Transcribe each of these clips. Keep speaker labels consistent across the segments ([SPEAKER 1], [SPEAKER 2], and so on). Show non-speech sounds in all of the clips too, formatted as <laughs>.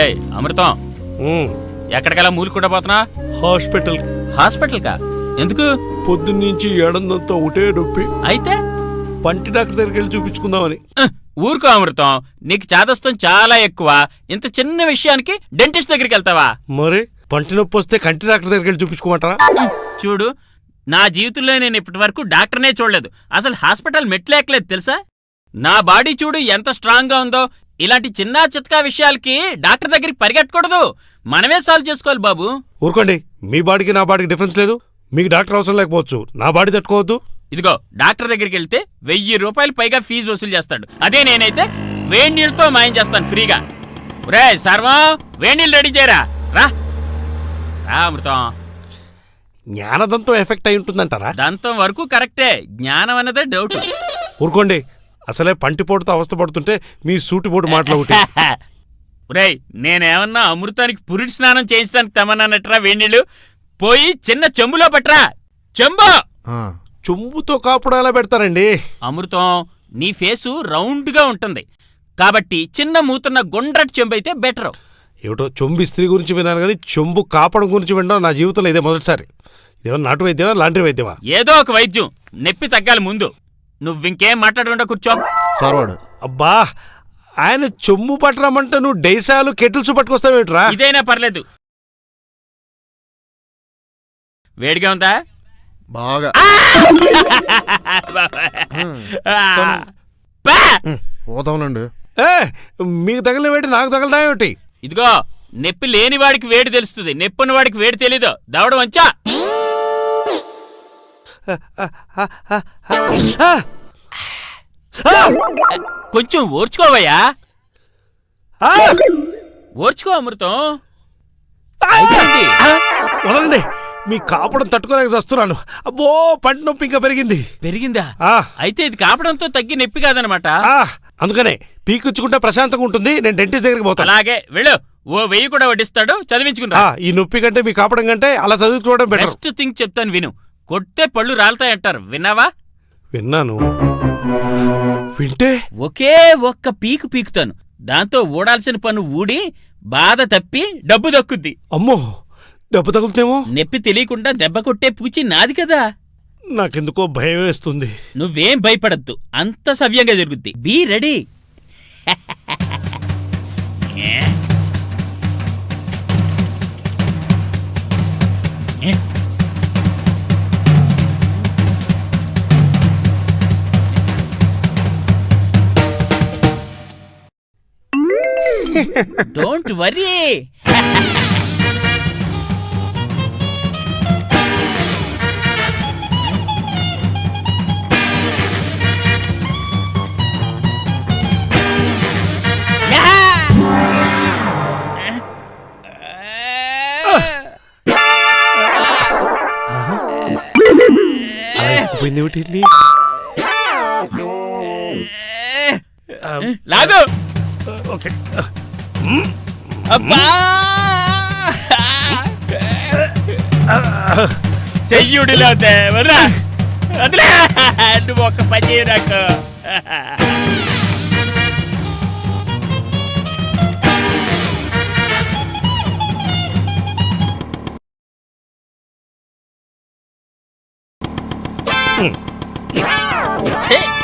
[SPEAKER 1] ఏయ్ అమృతం. ఎక్కడికలా మూలుకుంటా పోతున్నా?
[SPEAKER 2] Hospital.
[SPEAKER 1] Hospital కా ఎందుకు?
[SPEAKER 2] పొద్దున్నుంచి ఏడందంతా ఒకటే నొప్పి.
[SPEAKER 1] అయితే?
[SPEAKER 2] పంటి డాక్టర్ దగ్గరికి వెళ్ళి చూపించుకుందామని.
[SPEAKER 1] ఊరుకో అమృతం. నీకు చాదస్తం చాలా ఎక్కువ. ఇంత చిన్న విషయానికి డెంటిస్ట్ దగ్గరికి వెళ్తావా?
[SPEAKER 2] మరి పంటి నొప్పి వస్తే కంటి డాక్టర్ దగ్గరికి వెళ్ళి చూపించుకోమంటారా?
[SPEAKER 1] చూడు నా జీవితంలో నేను ఇప్పటి వరకు డాక్టర్నే చూడలేదు. అసలు హాస్పిటల్ మెట్లేకలేదు తెలుసా? నా బాడీ చూడు ఎంత స్ట్రాంగ్గా ఉందో ఇలాంటి చిన్న చిత్కా విషయాలకి డాక్టర్ దగ్గరికి పరిగెట్టకూడదు మనమే సాల్వ్ చేసుకోవాలి బాబు.
[SPEAKER 2] ఊరుకోండి. మీ బాడీకి నా బాడీకి డిఫరెన్స్ లేదు. మీకు డాక్టర్ అవసరం లేకపోవచ్చు. నా బాడీ తట్టుకోవద్దు.
[SPEAKER 1] ఇదిగో డాక్టర్ దగ్గరికి వెళ్తే వెయ్యి రూపాయలు పైగా ఫీజు వసూలు చేస్తాడు. అదే నేనైతే వేడి నీళ్ళతో మాయం చేస్తాను ఫ్రీగా. రే సర్వం వేడి నీళ్ళు రెడీ చేయరా? రా. రా అమృతం.
[SPEAKER 2] జ్ఞానదంతో ఎఫెక్ట్ అయి ఉంటుందంటారా?
[SPEAKER 1] దంతం వరకు కరెక్టే. జ్ఞానం అన్నదే డౌట్
[SPEAKER 2] ఊరుకోండి. అసలే పంటిపోటుతో అవస్థపడుతుంటే మీ సూటిపోటు మాటలు ఒకటి. <laughs>
[SPEAKER 1] నేనేమన్నా అమృతానికి పురిటి స్నానం చేయించడానికి తెమ్మన్నానట్రా వేణీళ్ళు? పోయి చిన్న చెంబులో పట్రా చెంబు!
[SPEAKER 3] ఆ,
[SPEAKER 2] చెంబుతో కాపుడు ఎలా పెడతారండి?
[SPEAKER 1] అమృతం నీ ఫేసు రౌండ్గా ఉంటుంది. కాబట్టి చిన్న మూతున్న గుండ్రటి చెంబు అయితే బెటరు.
[SPEAKER 2] ఏమిటో చెంబు ఇస్త్రీ గురించి విన్నాను కానీ చెంబు కాపడం గురించి వినడం నా జీవితంలో ఇదే మొదటిసారి. ఇదేమో నాటు వైద్యమా లాంటి వైద్యమా?
[SPEAKER 1] ఏదో ఒక వైద్యం. నొప్పి తగ్గాలి ముందు. నువ్వింకేం మాట్లాడకుండా కూర్చో.
[SPEAKER 3] సార్వాడు
[SPEAKER 2] అబ్బా ఆయన చెంబు పట్టరమంటే నువ్వు డైసాలు కెటిల్స్ పట్టుకొస్తావేమిట్రా
[SPEAKER 1] ఇదైనా పర్లేదు. వేడిగా ఉందా?
[SPEAKER 3] బాగా. పోతావునండి
[SPEAKER 2] ఏ మీకు తగిలిన వేటి నాకు తగలడా ఏమిటి?
[SPEAKER 1] ఇదిగో నొప్పి లేని వాడికి వేడి తెలుస్తుంది నొప్పున్న వాడికి వేడి తెలీదు. దవడ వంచా. కొంచెం ఓర్చుకోవయ్యా! ఓర్చుకో అమృతం.
[SPEAKER 2] వదలండి. మీ కాపడం తట్టుకోలేక వస్తున్నాను అబ్బో పంట నొప్పి ఇంకా పెరిగింది.
[SPEAKER 1] పెరిగిందా? అయితే ఇది కాపడంతో తగ్గి నొప్పి కాదనమాట.
[SPEAKER 2] అందుకనే పీకిచ్చుకుంటే ప్రశాంతంగా ఉంటుంది. నేను డెంటిస్ట్ దగ్గరికి పోతాను.
[SPEAKER 1] అలాగే వెళ్ళు. ఓ వెయ్యి కూడా వడ్డిస్తాడు. చదివించుకున్నా
[SPEAKER 2] ఆ, ఈ నొప్పి కంటే మీ కాపడం కంటే అలా చదువుకోవడం
[SPEAKER 1] బెస్ట్ థింగ్ చెప్తాను విను. కొడితే పళ్ళు రాలతాయంటారు. విన్నావా?
[SPEAKER 2] విన్నాను. వింటే?
[SPEAKER 1] ఒకే ఒక్క పీకు పీకుతాను. దాంతో ఊడాల్సిన పన్ను ఊడి బాధ తప్పి డబ్బు దక్కుద్ది.
[SPEAKER 2] అమ్మో! దెబ్బ తగులుతేమో
[SPEAKER 1] నొప్పి తెలియకుండా దెబ్బ కొట్టే పూచి నాది కదా.
[SPEAKER 2] నాకెందుకో భయం వేస్తుంది.
[SPEAKER 1] నువ్వేం భయపడద్దు. అంత సవ్యంగా జరుగుద్ది. Be ready. <laughs> డోంట్ వరీ <laughs> చెయ్యుడిలో వదరా వదిలే. నువ్వు ఒక పని చేయు నాకు. ఛీ!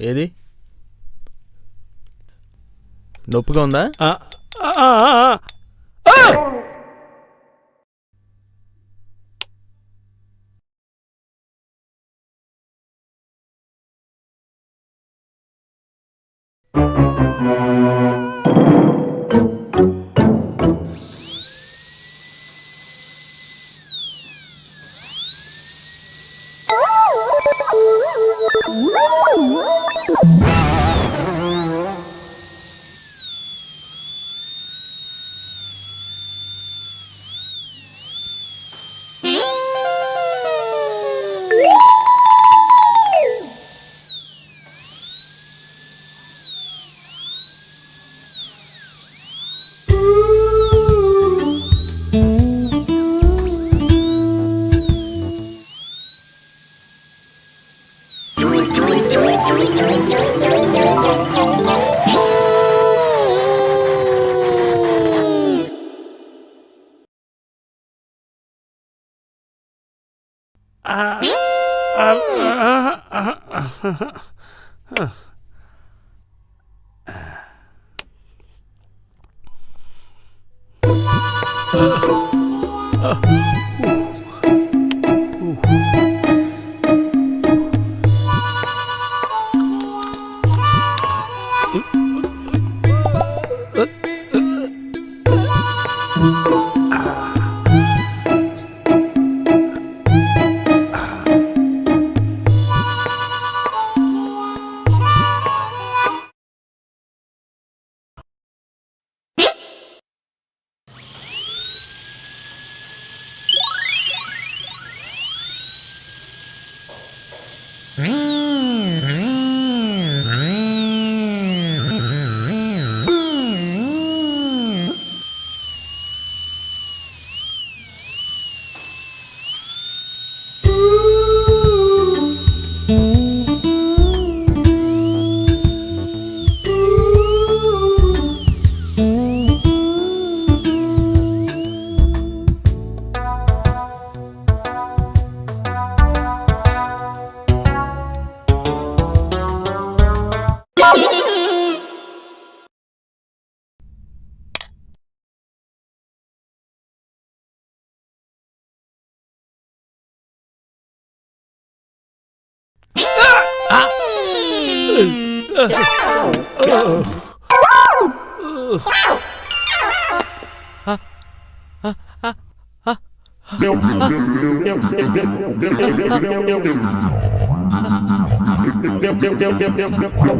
[SPEAKER 2] ఏది? నొప్పిగా ఉందా?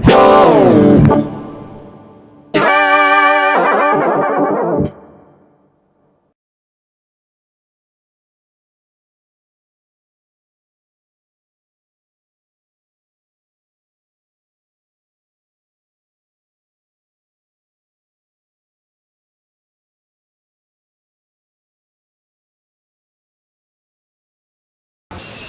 [SPEAKER 4] Go!
[SPEAKER 2] you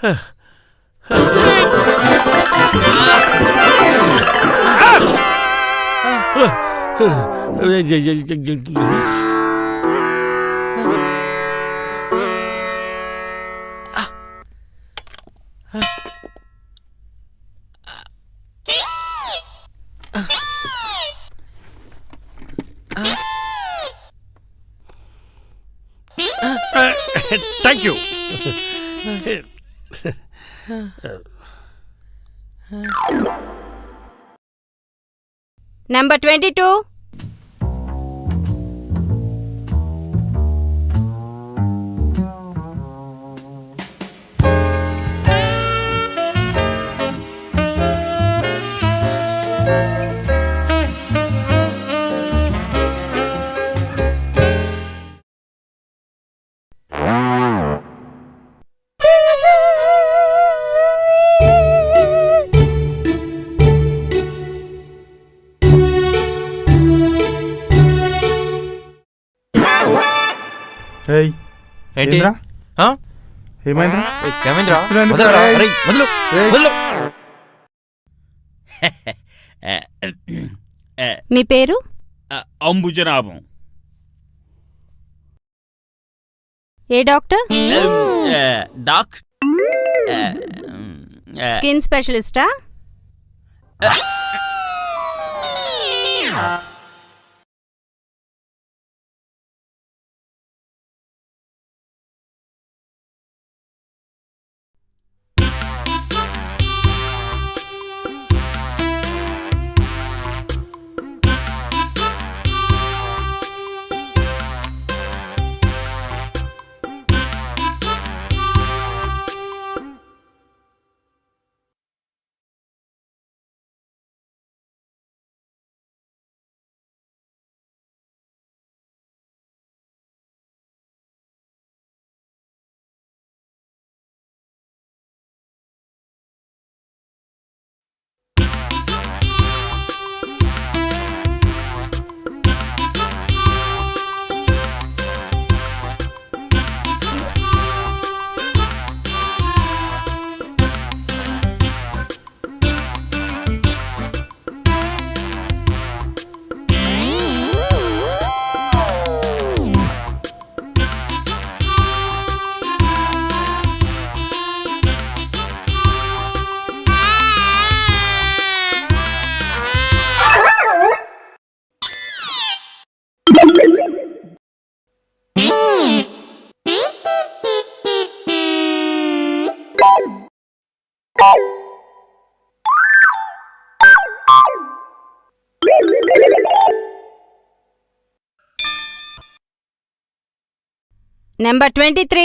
[SPEAKER 2] Ah!
[SPEAKER 5] Number twenty two
[SPEAKER 6] ఏంటి?
[SPEAKER 7] ఏమైందిరా?
[SPEAKER 6] ఏమైందిరా? వదలు. వదలు. <laughs>
[SPEAKER 5] మీ పేరు?
[SPEAKER 1] అంబుజనాభం.
[SPEAKER 5] ఏ doctor?
[SPEAKER 1] Doc
[SPEAKER 5] skin స్పెషలిస్టా? Number twenty three.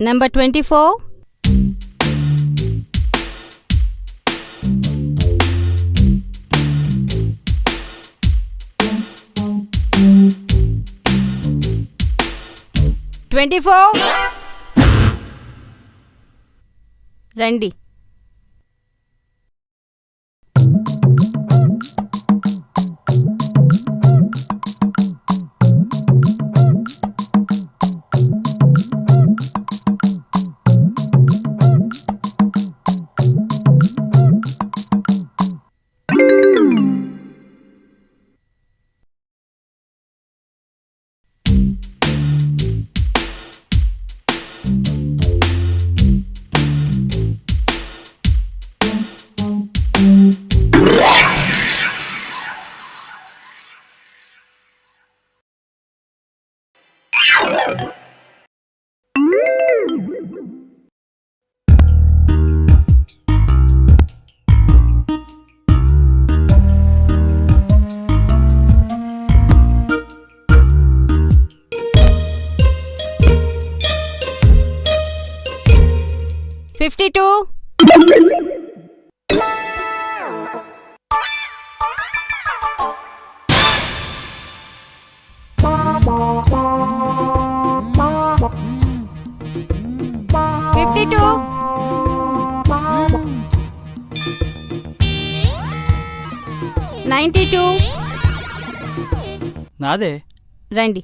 [SPEAKER 5] Number twenty four twenty four రండి fifty two. Fifty two. Ninety two.
[SPEAKER 7] నాదే.
[SPEAKER 5] రండి.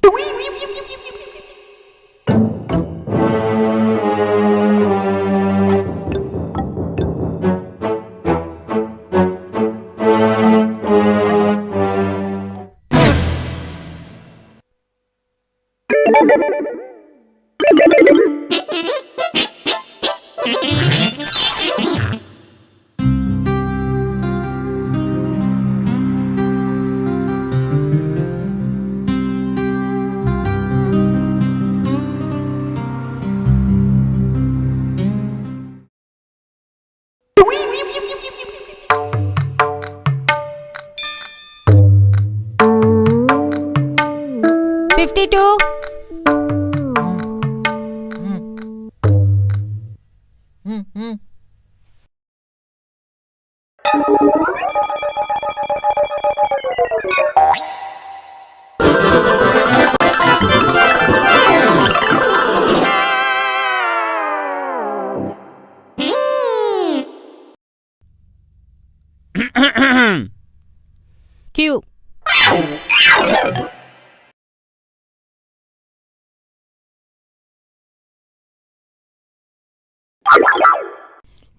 [SPEAKER 5] 嗯嗯。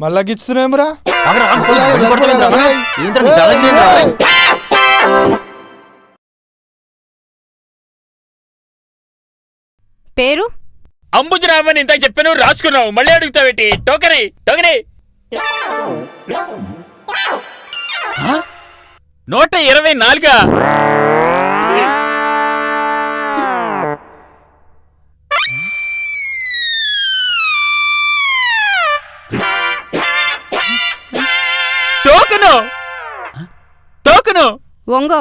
[SPEAKER 8] మళ్ళా గిచ్చుతున్నామరా
[SPEAKER 5] పేరు?
[SPEAKER 1] అంబుజరామని ఇంత చెప్పాను రాసుకున్నావు. మళ్ళీ అడుగుతావేటి టోకరీ టోకరీ. ఆ? నూట ఇరవై నాలుగా? టోకను టోకను
[SPEAKER 5] ఒంగో